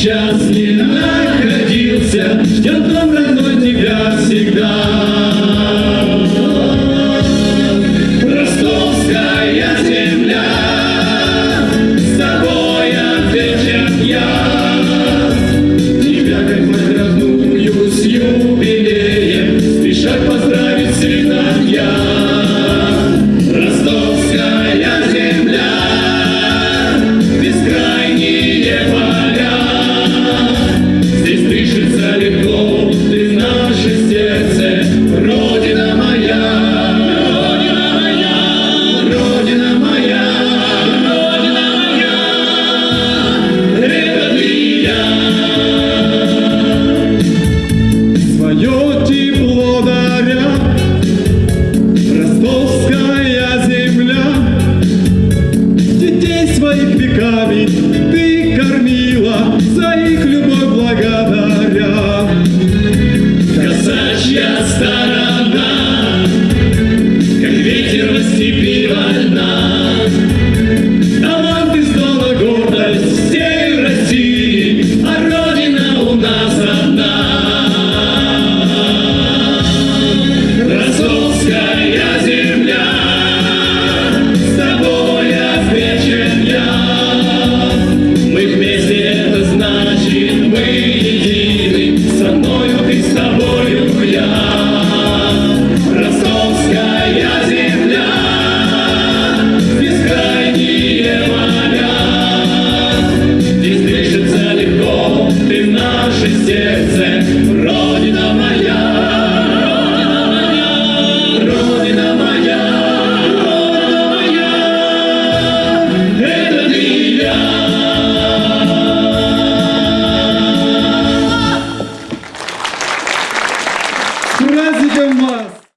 сейчас ни находился, ждет дом родной тебя всегда. Родины Вырос земля С тобой отвечен я Мы вместе это значит мы едины Со мною ты, с тобою я. Amen.